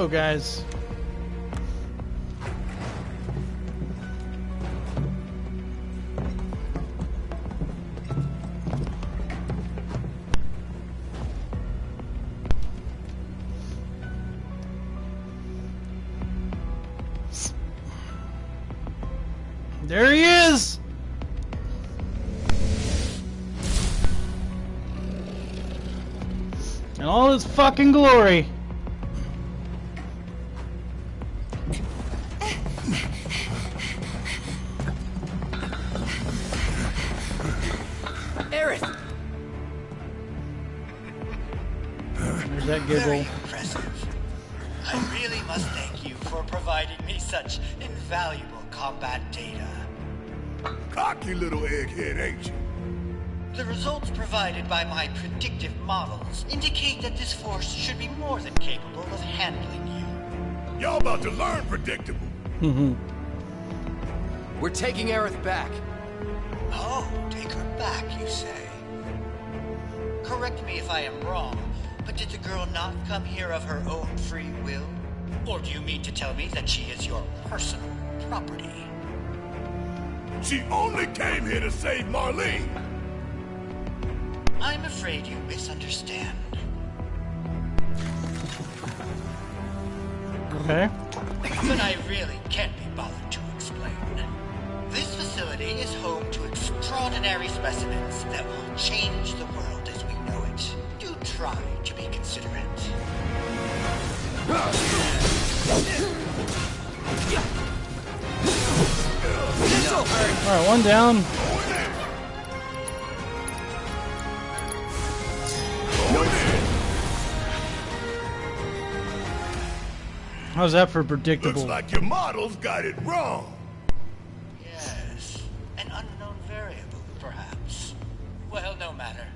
Go, guys. There he is! In all his fucking glory. Predictive models indicate that this force should be more than capable of handling you. Y'all about to learn predictable. We're taking Aerith back. Oh, take her back, you say? Correct me if I am wrong, but did the girl not come here of her own free will? Or do you mean to tell me that she is your personal property? She only came here to save Marlene. I'm afraid you misunderstand. Okay. But I really can't be bothered to explain. This facility is home to extraordinary specimens that will change the world as we know it. Do try to be considerate. Alright, one down. How's that for predictable? Looks like your models got it wrong. Yes, an unknown variable, perhaps. Well, no matter.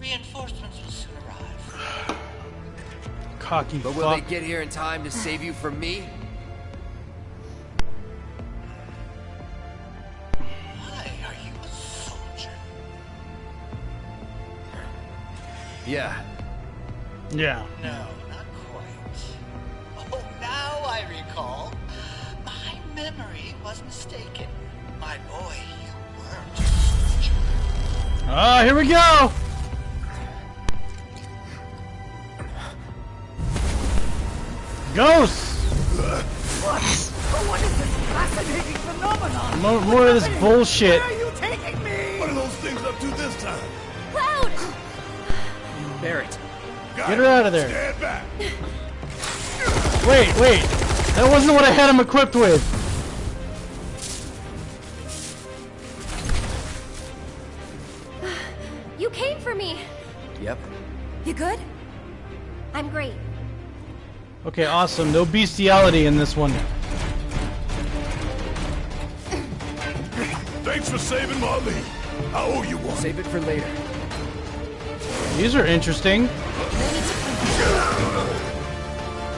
Reinforcements will soon arrive. Cocky But will they get here in time to save you from me? Why are you a soldier? Yeah. Yeah. No, was mistaken. My boy, you weren't a soldier. Ah, here we go! Ghosts! What? But what is this fascinating phenomenon? More, more of this bullshit. Where are you taking me? What are those things up to this time? Cloud! Barret. Got Get her out of there. Stand back. Wait, wait. That wasn't what I had him equipped with. Okay, awesome. No bestiality in this one. Thanks for saving Marlene. I owe you one. Save it for later. These are interesting.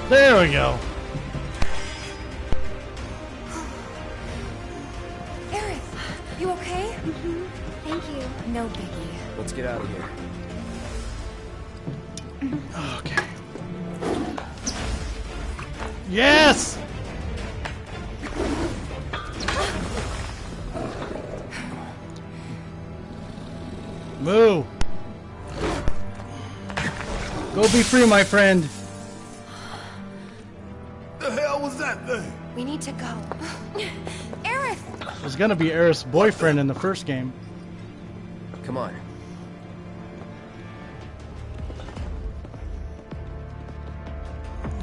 There we go. Aerith, you okay? Mm-hmm. Thank you. No biggie. Let's get out of here. Okay. Yes! Moo! Go be free, my friend. The hell was that thing? We need to go. Aerith! It was gonna be Aerith's boyfriend in the first game. Come on.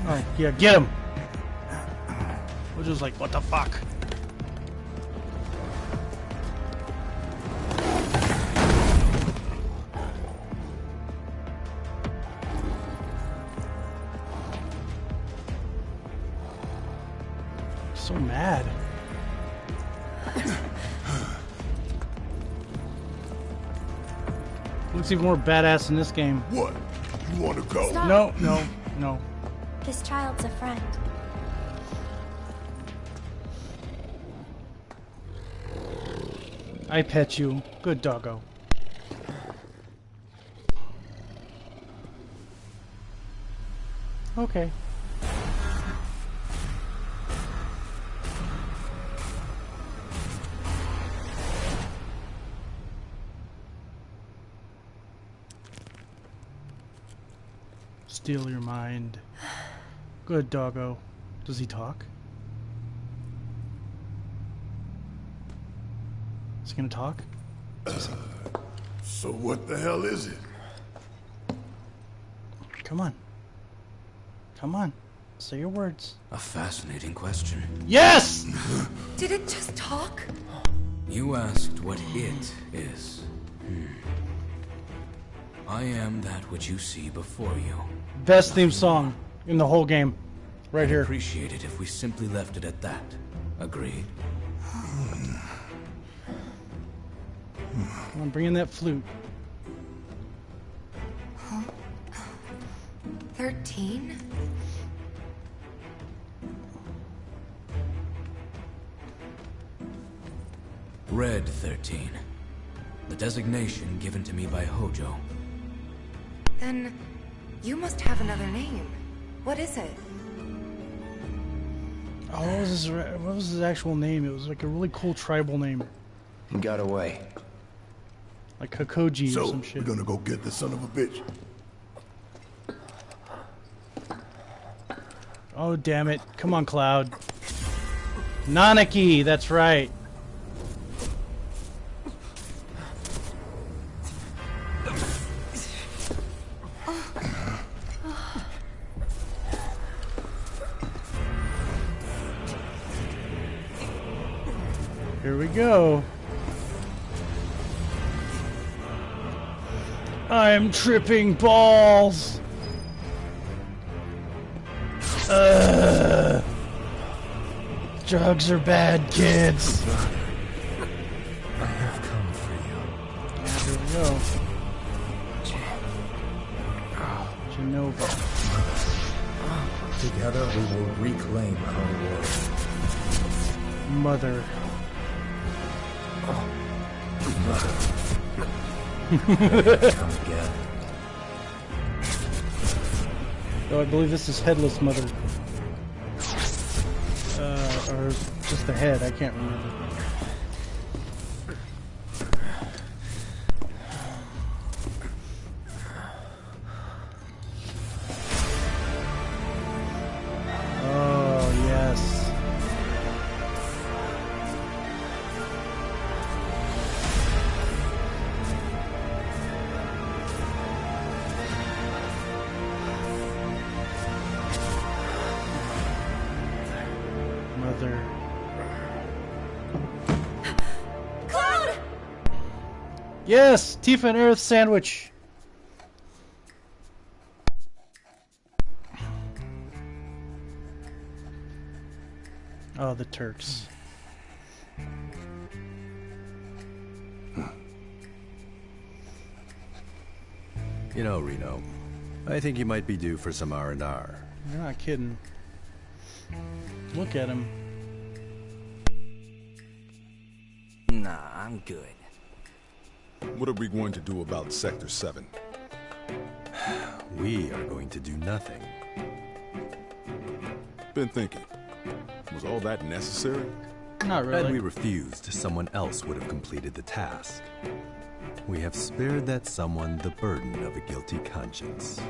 Oh, yeah, get him! Which was like, what the fuck? So mad. Looks even more badass in this game. What? You want to go? Stop. No, no, no. This child's a friend. I pet you. Good doggo. Okay. Steal your mind. Good doggo. Does he talk? Is gonna talk? So what the hell is it? Come on. Come on. Say your words. A fascinating question. Yes! Did it just talk? You asked what it is. Hmm. I am that which you see before you. Best theme song in the whole game. Right I'd here. appreciate it if we simply left it at that. Agreed? Come on, bring that flute. Thirteen? Red 13. The designation given to me by Hojo. Then you must have another name. What is it? Oh, what was his what was his actual name? It was like a really cool tribal name, He got away. Like Hakoji or So, some we're gonna go get the son of a bitch. Oh damn it! Come on, Cloud. Nanaki, that's right. Here we go. I'm tripping balls. Ugh. Drugs are bad, kids. I have come for you. Here we go. Jenova. Together we will reclaim our world. Mother. Mother. Oh, I believe this is Headless Mother. Uh, or just the head, I can't remember. Yes, Tifa and Aerith sandwich. Oh, the Turks. You know, Reno, I think you might be due for some R&R. You're not kidding. Look at him. Nah, I'm good. What are we going to do about Sector 7? We are going to do nothing. Been thinking. Was all that necessary? Not really. Had we refused, someone else would have completed the task. We have spared that someone the burden of a guilty conscience.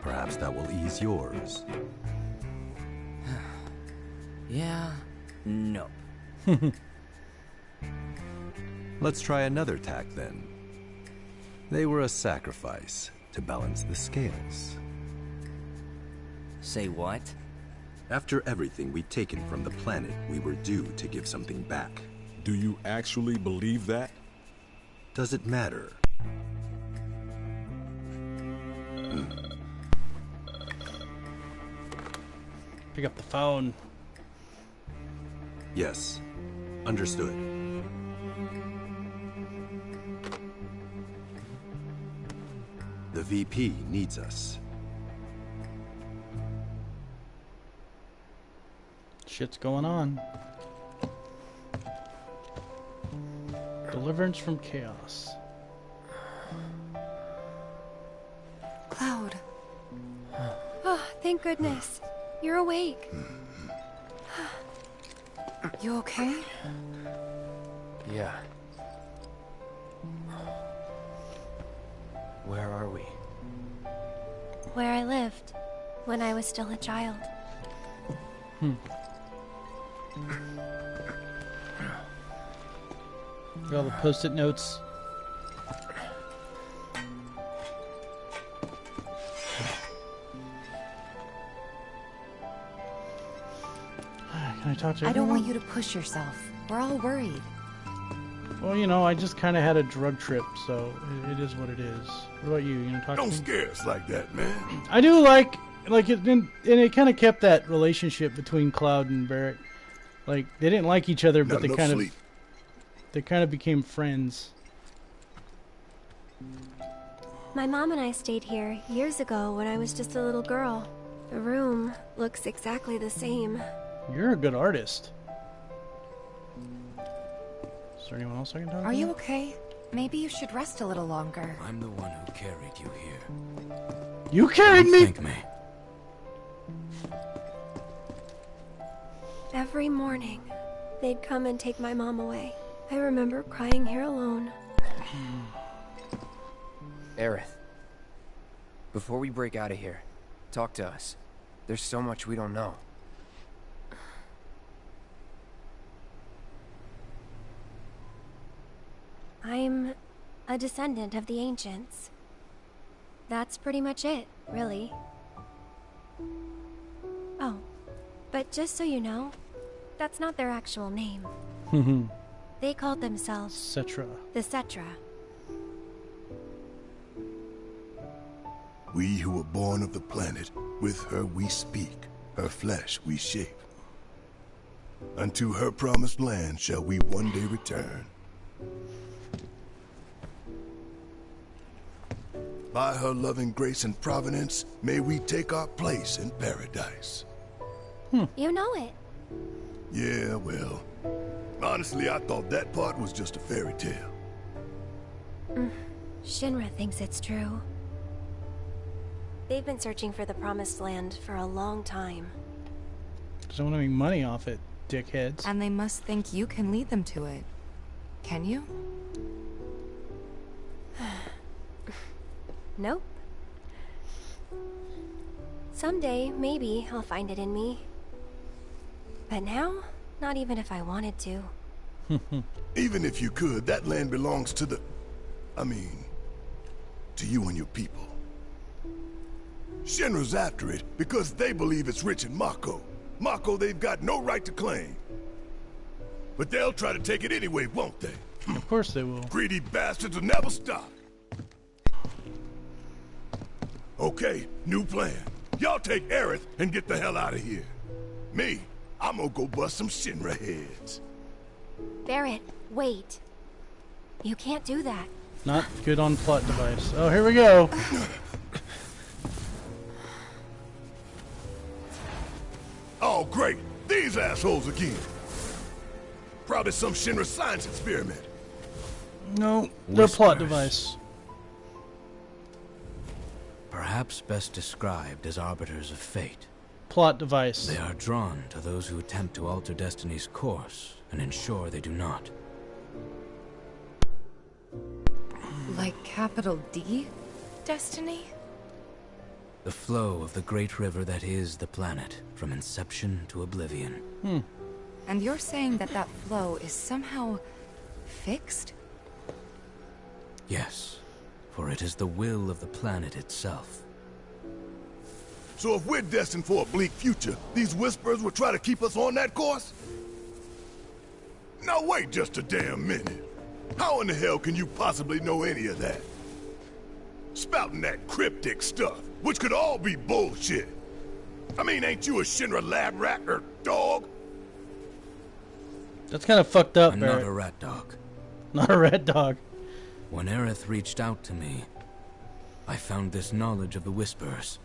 Perhaps that will ease yours. Yeah, nope. Let's try another tack then. They were a sacrifice to balance the scales. Say what? After everything we'd taken from the planet, we were due to give something back. Do you actually believe that? Does it matter? Pick up the phone. Yes. Understood. VP needs us. Shit's going on. Deliverance from chaos. Cloud. Ah, Thank goodness. You're awake. You okay? Yeah. Where are we? Where I lived when I was still a child. Hmm. Got all the post-it notes. Can I talk to I don't want you to push yourself. We're all worried. Well, you know, I just kind of had a drug trip, so it, it is what it is. What about you? You gonna talk Don't to me? scare us like that, man. I do like, like it, and, and it kind of kept that relationship between Cloud and Barret. Like they didn't like each other, but Not they kind sleep. of, they kind of became friends. My mom and I stayed here years ago when I was just a little girl. The room looks exactly the same. You're a good artist. Is there anyone else I can talk to? Are you okay? Maybe you should rest a little longer. I'm the one who carried you here. You carried me. Thank me. Every morning, they'd come and take my mom away. I remember crying here alone. Hmm. Aerith. Before we break out of here, talk to us. There's so much we don't know. I'm a descendant of the ancients. That's pretty much it, really. Oh, but just so you know, that's not their actual name. Mm-hmm. They called themselves Cetra. the Cetra. We who were born of the planet, with her we speak, her flesh we shape. Unto her promised land shall we one day return. By her loving grace and providence, may we take our place in paradise. Hmm. You know it. Yeah, well, honestly, I thought that part was just a fairy tale. Mm, Shinra thinks it's true. They've been searching for the Promised Land for a long time. Because I want to make money off it, dickheads. And they must think you can lead them to it. Can you? Nope. Someday, maybe, I'll find it in me. But now, not even if I wanted to. Even if you could, that land belongs to the... I mean, to you and your people. Shinra's after it because they believe it's rich in Mako. Mako they've got no right to claim. But they'll try to take it anyway, won't they? Of course they will. Greedy bastards will never stop. Okay, new plan. Y'all take Aerith and get the hell out of here. Me, I'm gonna go bust some Shinra heads. Barret, wait. You can't do that. Not good on plot device. Oh, here we go. Oh, great. These assholes again. Probably some Shinra science experiment. No, their plot Whispers. device. Perhaps best described as arbiters of fate. Plot device. They are drawn to those who attempt to alter destiny's course and ensure they do not. Like capital D? Destiny? The flow of the great river that is the planet, from inception to oblivion. Hmm. And you're saying that that flow is somehow fixed? Yes, for it is the will of the planet itself. So if we're destined for a bleak future, these whispers will try to keep us on that course? Now wait just a damn minute. How in the hell can you possibly know any of that? Spouting that cryptic stuff, which could all be bullshit. I mean, ain't you a Shinra lab rat or dog? That's kind of fucked up, I'm not a rat dog. Not a rat dog. When Aerith reached out to me, I found this knowledge of the Whispers.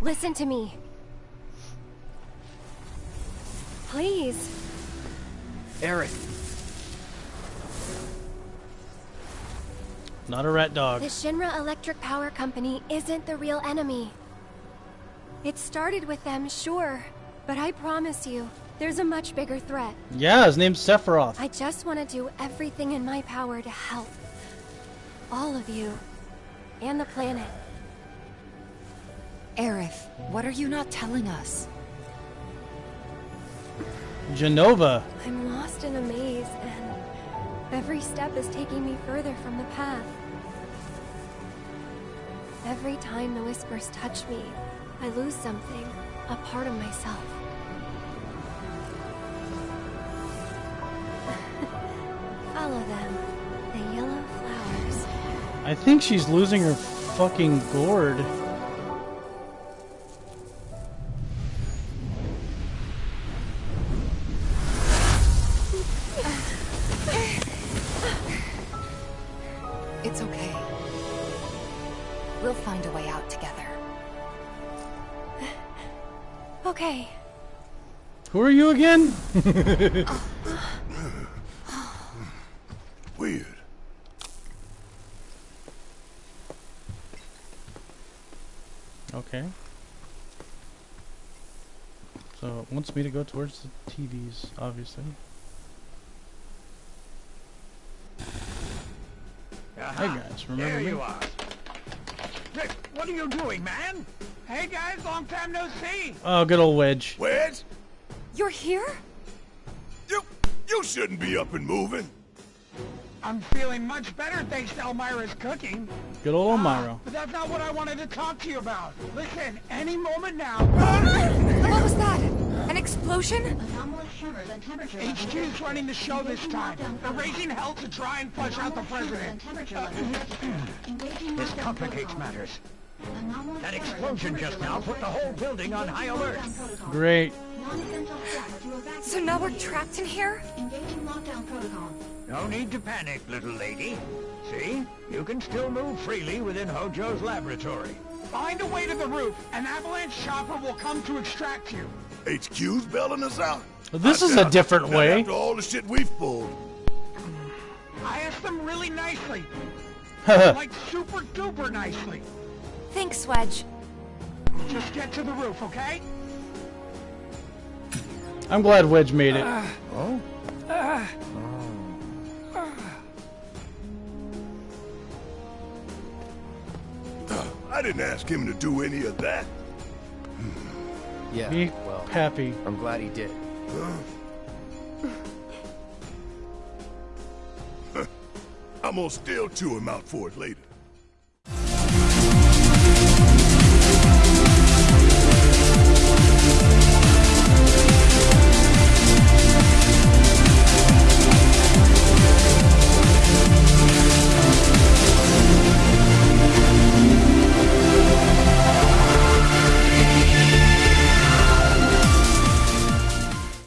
Listen to me. Please. Aerith, Not a rat dog. The Shinra Electric Power Company isn't the real enemy. It started with them, sure, but I promise you, there's a much bigger threat. Yeah, his name's Sephiroth. I just want to do everything in my power to help. All of you. And the planet. Aerith, what are you not telling us? Jenova. I'm lost in a maze, and every step is taking me further from the path. Every time the whispers touch me, I lose something, a part of myself. I think she's losing her fucking gourd. It's okay. We'll find a way out together. Okay, Who are you again? Uh, Okay. So it wants me to go towards the TVs, obviously. Uh-huh. Hey guys, remember There me? you are. Hey, what are you doing, man? Hey guys, long time no see. Oh, good old Wedge. Wedge, You're here? you you shouldn't be up and moving. I'm feeling much better thanks to Elmira's cooking. Good old Elmira. Ah, but that's not what I wanted to talk to you about. Listen, any moment now. What was that? An explosion? HQ's running the show this time. They're raising hell to try and flush out the president. This complicates matters. That explosion just now put the whole building on high alert. Great. So now we're trapped in here? No need to panic, little lady. See? You can still move freely within Hojo's laboratory. Find a way to the roof. An avalanche chopper will come to extract you. HQ's bailing us out. This I is a doubt- different not way. After all the shit we've pulled. I asked them really nicely. Like super duper nicely. Thanks, Wedge. Just get to the roof, okay? I'm glad Wedge made it. Uh, oh? Uh, oh. I didn't ask him to do any of that. Hmm. Yeah, Be well, happy. I'm glad he did. I'm gonna still chew him out for it later.